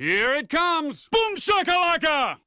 Here it comes! Boom shakalaka!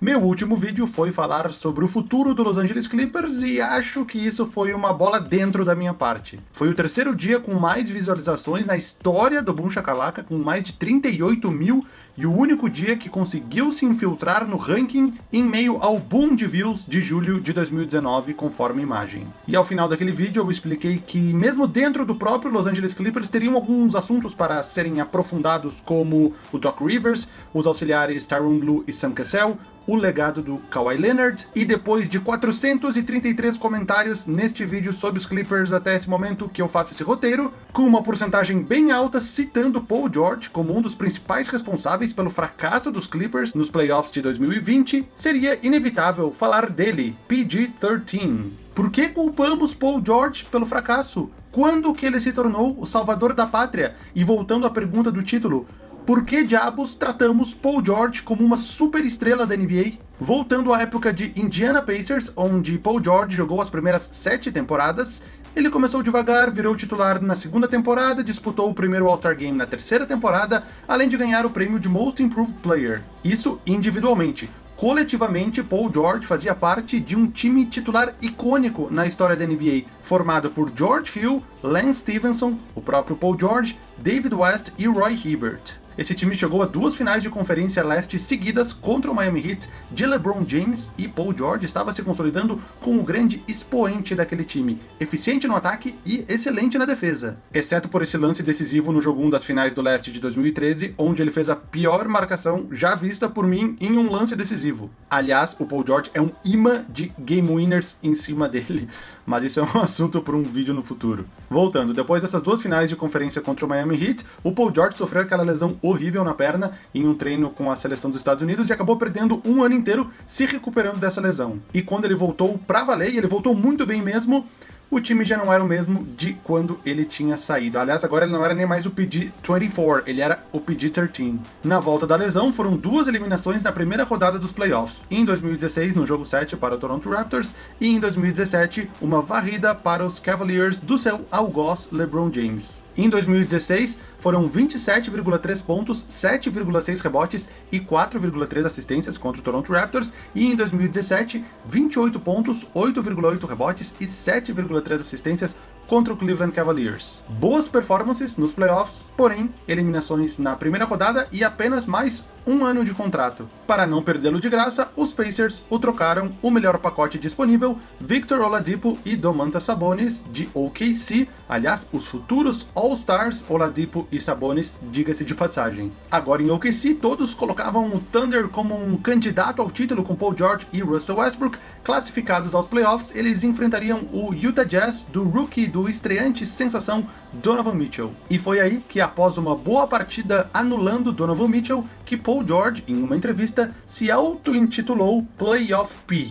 Meu último vídeo foi falar sobre o futuro do Los Angeles Clippers e acho que isso foi uma bola dentro da minha parte. Foi o terceiro dia com mais visualizações na história do Boom Shakalaka, com mais de 38 mil, e o único dia que conseguiu se infiltrar no ranking em meio ao boom de views de julho de 2019, conforme a imagem. E ao final daquele vídeo eu expliquei que mesmo dentro do próprio Los Angeles Clippers teriam alguns assuntos para serem aprofundados, como o Doc Rivers, os auxiliares Tyronn Lue e Sam Cassell, o legado do Kawhi Leonard, e depois de 433 comentários neste vídeo sobre os Clippers até esse momento que eu faço esse roteiro, com uma porcentagem bem alta citando Paul George como um dos principais responsáveis pelo fracasso dos Clippers nos playoffs de 2020, seria inevitável falar dele, PG-13. Por que culpamos Paul George pelo fracasso? Quando que ele se tornou o salvador da pátria? E voltando à pergunta do título, por que diabos tratamos Paul George como uma super estrela da NBA? Voltando à época de Indiana Pacers, onde Paul George jogou as primeiras sete temporadas, ele começou devagar, virou titular na segunda temporada, disputou o primeiro All-Star Game na terceira temporada, além de ganhar o prêmio de Most Improved Player. Isso individualmente. Coletivamente, Paul George fazia parte de um time titular icônico na história da NBA, formado por George Hill, Lance Stevenson, o próprio Paul George, David West e Roy Hibbert. Esse time chegou a duas finais de conferência leste seguidas contra o Miami Heat de LeBron James e Paul George estava se consolidando como o grande expoente daquele time, eficiente no ataque e excelente na defesa. Exceto por esse lance decisivo no jogo 1 das finais do leste de 2013, onde ele fez a pior marcação já vista por mim em um lance decisivo. Aliás, o Paul George é um imã de game winners em cima dele, mas isso é um assunto para um vídeo no futuro. Voltando, depois dessas duas finais de conferência contra o Miami Heat, o Paul George sofreu aquela lesão horrível na perna em um treino com a seleção dos Estados Unidos e acabou perdendo um ano inteiro se recuperando dessa lesão. E quando ele voltou pra valer, e ele voltou muito bem mesmo, o time já não era o mesmo de quando ele tinha saído. Aliás, agora ele não era nem mais o PG-24, ele era o PG-13. Na volta da lesão, foram duas eliminações na primeira rodada dos playoffs. Em 2016, no jogo 7 para o Toronto Raptors, e em 2017, uma varrida para os Cavaliers do seu algoz LeBron James. Em 2016, foram 27,3 pontos, 7,6 rebotes e 4,3 assistências contra o Toronto Raptors, e em 2017, 28 pontos, 8,8 rebotes e 7,3 assistências contra o Cleveland Cavaliers. Boas performances nos playoffs, porém, eliminações na primeira rodada e apenas mais um ano de contrato. Para não perdê-lo de graça, os Pacers o trocaram o melhor pacote disponível, Victor Oladipo e Domantas Sabonis de OKC, aliás, os futuros All-Stars Oladipo e Sabonis, diga-se de passagem. Agora em OKC, todos colocavam o Thunder como um candidato ao título com Paul George e Russell Westbrook, classificados aos playoffs, eles enfrentariam o Utah Jazz do rookie do estreante sensação Donovan Mitchell. E foi aí que após uma boa partida anulando Donovan Mitchell, que Paul George, em uma entrevista, se auto-intitulou Playoff P.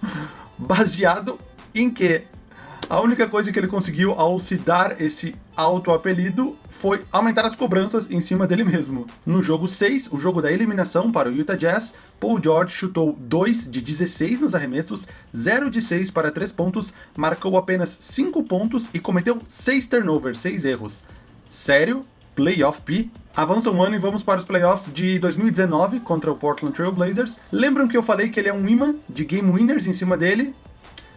Baseado em que a única coisa que ele conseguiu ao se dar esse auto-apelido foi aumentar as cobranças em cima dele mesmo. No jogo 6, o jogo da eliminação para o Utah Jazz, Paul George chutou 2 de 16 nos arremessos, 0 de 6 para 3 pontos, marcou apenas 5 pontos e cometeu 6 turnovers, 6 erros. Sério? Playoff P? Avança um ano e vamos para os playoffs de 2019 contra o Portland Trail Blazers. Lembram que eu falei que ele é um imã de game winners em cima dele?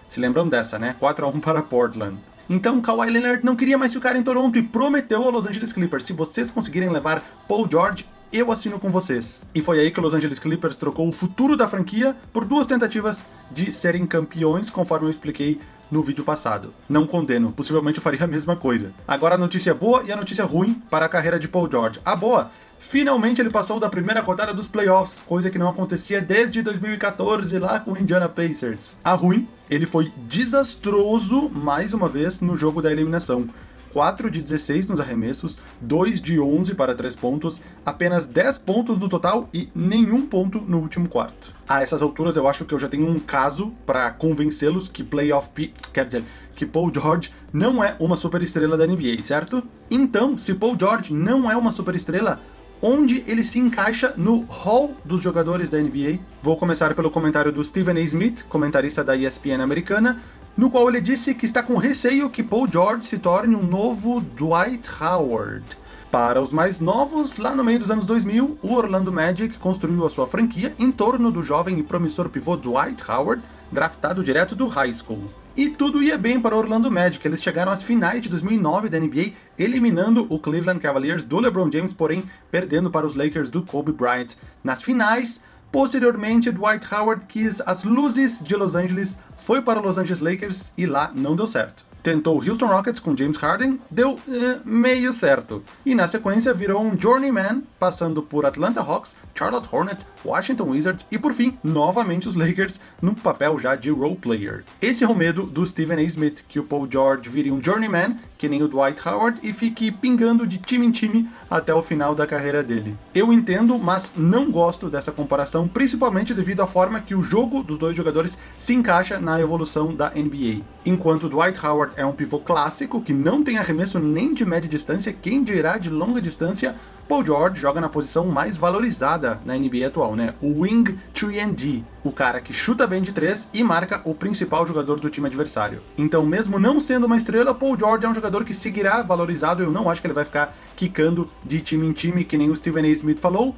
Se lembram dessa, né? 4 a 1 para Portland. Então Kawhi Leonard não queria mais ficar em Toronto e prometeu ao Los Angeles Clippers, se vocês conseguirem levar Paul George, eu assino com vocês. E foi aí que o Los Angeles Clippers trocou o futuro da franquia por duas tentativas de serem campeões, conforme eu expliquei no vídeo passado. Não condeno, possivelmente eu faria a mesma coisa. Agora a notícia boa e a notícia ruim para a carreira de Paul George. A boa Finalmente ele passou da primeira rodada dos playoffs, coisa que não acontecia desde 2014 lá com o Indiana Pacers. A ruim, ele foi desastroso mais uma vez no jogo da eliminação. 4 de 16 nos arremessos, 2 de 11 para 3 pontos, apenas 10 pontos no total e nenhum ponto no último quarto. A essas alturas eu acho que eu já tenho um caso para convencê-los que Playoff P, quer dizer, que Paul George não é uma superestrela da NBA, certo? Então, se Paul George não é uma superestrela, onde ele se encaixa no hall dos jogadores da NBA. Vou começar pelo comentário do Stephen A. Smith, comentarista da ESPN americana, no qual ele disse que está com receio que Paul George se torne um novo Dwight Howard. Para os mais novos, lá no meio dos anos 2000, o Orlando Magic construiu a sua franquia em torno do jovem e promissor pivô Dwight Howard, draftado direto do high school. E tudo ia bem para o Orlando Magic, eles chegaram às finais de 2009 da NBA, eliminando o Cleveland Cavaliers do LeBron James, porém perdendo para os Lakers do Kobe Bryant nas finais. Posteriormente, Dwight Howard quis as luzes de Los Angeles, foi para os Los Angeles Lakers e lá não deu certo tentou Houston Rockets com James Harden, deu uh, meio certo. E na sequência virou um journeyman, passando por Atlanta Hawks, Charlotte Hornets, Washington Wizards e por fim, novamente os Lakers, num papel já de role player. Esse é o medo do Stephen A. Smith, que o Paul George vire um journeyman, que nem o Dwight Howard, e fique pingando de time em time até o final da carreira dele. Eu entendo, mas não gosto dessa comparação, principalmente devido à forma que o jogo dos dois jogadores se encaixa na evolução da NBA. Enquanto Dwight Howard é um pivô clássico, que não tem arremesso nem de média distância, quem dirá de longa distância, Paul George joga na posição mais valorizada na NBA atual, né? O Wing 3D, o cara que chuta bem de três e marca o principal jogador do time adversário. Então, mesmo não sendo uma estrela, Paul George é um jogador que seguirá valorizado, eu não acho que ele vai ficar quicando de time em time, que nem o Stephen A. Smith falou,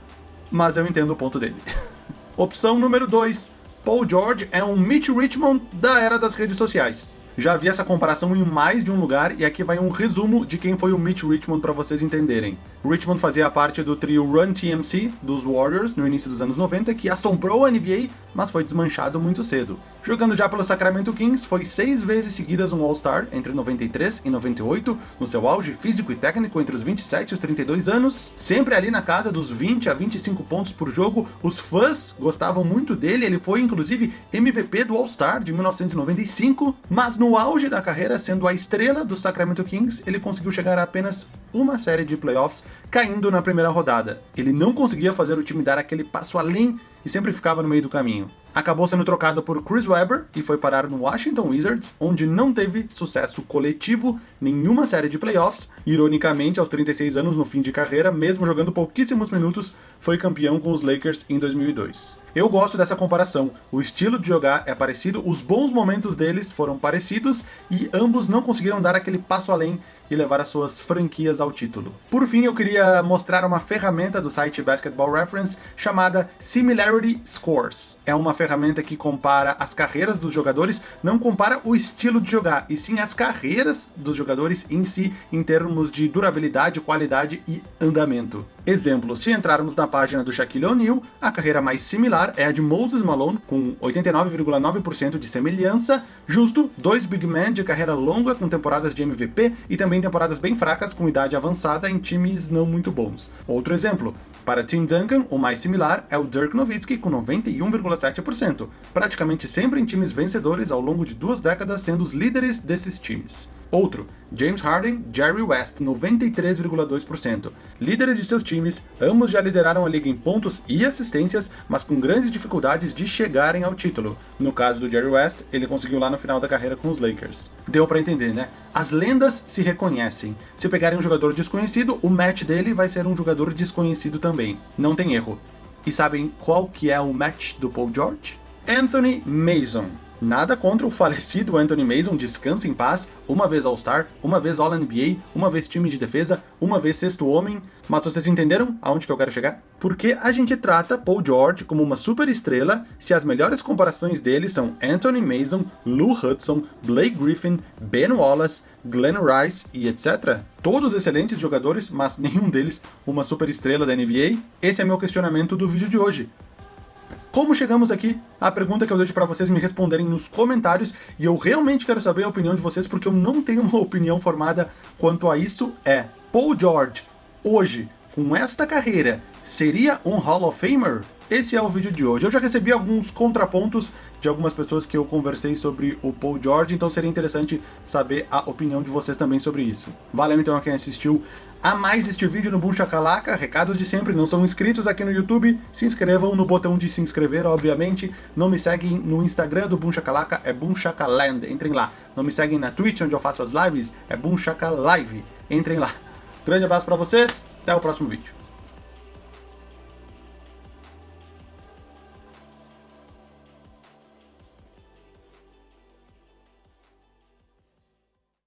mas eu entendo o ponto dele. Opção número 2, Paul George é um Mitch Richmond da era das redes sociais. Já vi essa comparação em mais de um lugar e aqui vai um resumo de quem foi o Mitch Richmond para vocês entenderem. Richmond fazia parte do trio Run TMC dos Warriors no início dos anos 90, que assombrou a NBA, mas foi desmanchado muito cedo. Jogando já pelo Sacramento Kings, foi seis vezes seguidas um All-Star entre 93 e 98, no seu auge físico e técnico entre os 27 e os 32 anos, sempre ali na casa dos 20 a 25 pontos por jogo, os fãs gostavam muito dele, ele foi inclusive MVP do All-Star de 1995, mas no auge da carreira, sendo a estrela do Sacramento Kings, ele conseguiu chegar a apenas uma série de playoffs caindo na primeira rodada. Ele não conseguia fazer o time dar aquele passo além e sempre ficava no meio do caminho. Acabou sendo trocado por Chris Webber e foi parar no Washington Wizards, onde não teve sucesso coletivo, nenhuma série de playoffs. Ironicamente, aos 36 anos no fim de carreira, mesmo jogando pouquíssimos minutos, foi campeão com os Lakers em 2002. Eu gosto dessa comparação, o estilo de jogar é parecido, os bons momentos deles foram parecidos e ambos não conseguiram dar aquele passo além e levar as suas franquias ao título. Por fim, eu queria mostrar uma ferramenta do site Basketball Reference chamada Similarity Scores. É uma ferramenta que compara as carreiras dos jogadores, não compara o estilo de jogar, e sim as carreiras dos jogadores em si, em termos de durabilidade, qualidade e andamento. Exemplo, se entrarmos na página do Shaquille O'Neal, a carreira mais similar é a de Moses Malone, com 89,9% de semelhança, justo dois big men de carreira longa com temporadas de MVP e também temporadas bem fracas com idade avançada em times não muito bons. Outro exemplo, para Tim Duncan, o mais similar é o Dirk Nowitzki com 91,7%, praticamente sempre em times vencedores ao longo de duas décadas sendo os líderes desses times. Outro, James Harden, Jerry West, 93,2%. Líderes de seus times, ambos já lideraram a liga em pontos e assistências, mas com grandes dificuldades de chegarem ao título. No caso do Jerry West, ele conseguiu lá no final da carreira com os Lakers. Deu para entender, né? As lendas se reconhecem. Se pegarem um jogador desconhecido, o match dele vai ser um jogador desconhecido também. Não tem erro. E sabem qual que é o match do Paul George? Anthony Mason. Nada contra o falecido Anthony Mason, descansa em paz, uma vez All-Star, uma vez All-NBA, uma vez time de defesa, uma vez sexto homem, mas vocês entenderam aonde que eu quero chegar? Porque a gente trata Paul George como uma super estrela se as melhores comparações dele são Anthony Mason, Lou Hudson, Blake Griffin, Ben Wallace, Glenn Rice e etc. Todos excelentes jogadores, mas nenhum deles uma super estrela da NBA? Esse é meu questionamento do vídeo de hoje. Como chegamos aqui? A pergunta que eu deixo para vocês me responderem nos comentários, e eu realmente quero saber a opinião de vocês, porque eu não tenho uma opinião formada quanto a isso, é Paul George, hoje, com esta carreira, seria um Hall of Famer? Esse é o vídeo de hoje. Eu já recebi alguns contrapontos de algumas pessoas que eu conversei sobre o Paul George, então seria interessante saber a opinião de vocês também sobre isso. Valeu então a quem assistiu a mais este vídeo no Boom Shakalaka. Recados de sempre, não são inscritos aqui no YouTube, se inscrevam no botão de se inscrever, obviamente. Não me seguem no Instagram do Boom Shakalaka, é Boom Shakaland, entrem lá. Não me seguem na Twitch, onde eu faço as lives, é Shaka Live, entrem lá. Grande abraço pra vocês, até o próximo vídeo.